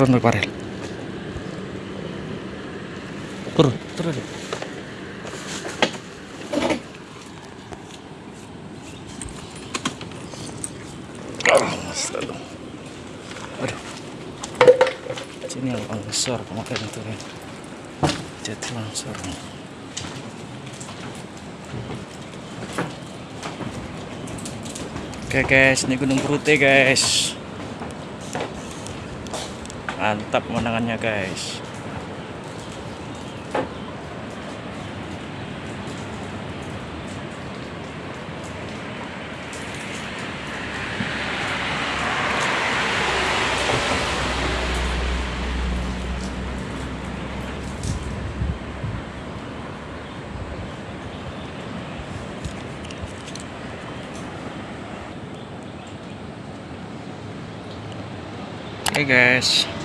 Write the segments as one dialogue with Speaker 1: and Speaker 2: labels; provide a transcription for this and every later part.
Speaker 1: turun dulu Farel turun turun selalu. Aduh. Sini yang longsor kemarin itu ya. Jadi longsor. Oke guys, ini Gunung Purute guys. Mantap pemandangannya guys. Oke guys.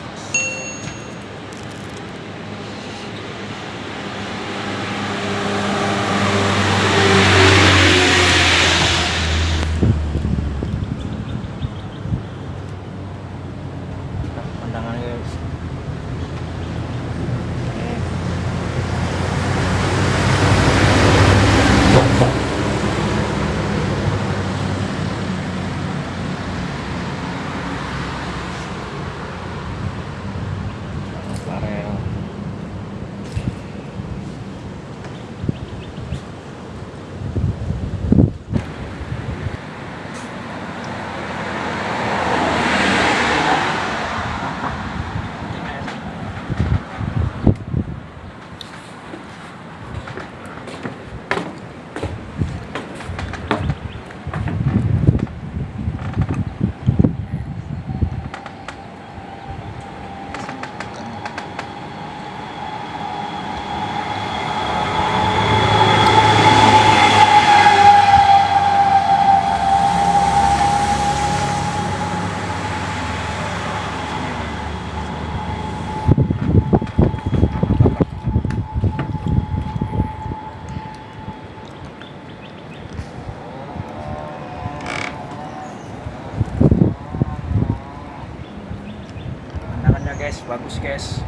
Speaker 1: Bagus guys.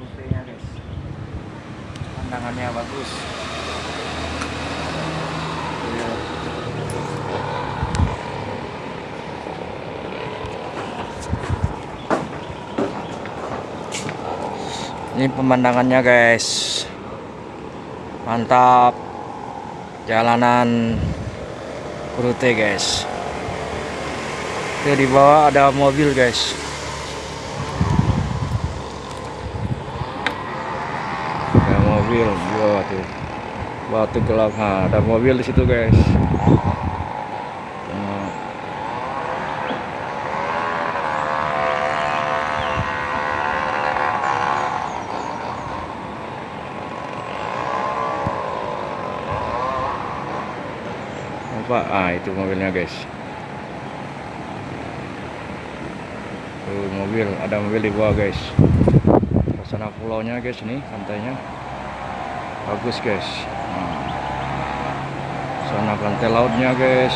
Speaker 1: Rutenya guys. Pandangannya bagus. Iya. Ini pemandangannya guys. Mantap. Jalanan Rute guys. Itu di bawah ada mobil guys. Ada mobil di bawah tuh. Batu gelap. Nah, ada mobil di situ guys. Nah? Ah, itu mobilnya guys. Tuh mobil, ada mobil di bawah guys. Sana pulaunya guys ini pantainya. Bagus guys. Nah. Sana pantai lautnya guys.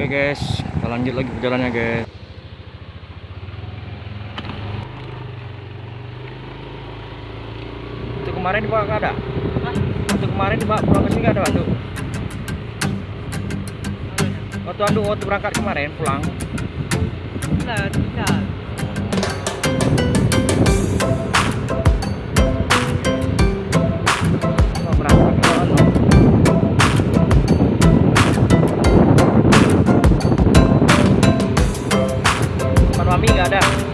Speaker 1: Oke guys, kita lanjut lagi perjalanannya guys. Itu kemarin dibawa nggak ada? Waktu kemarin dibawa pulang ke sini nggak ada waktu? Waktu anu waktu berangkat kemarin pulang.
Speaker 2: Enggak, tidak. ada.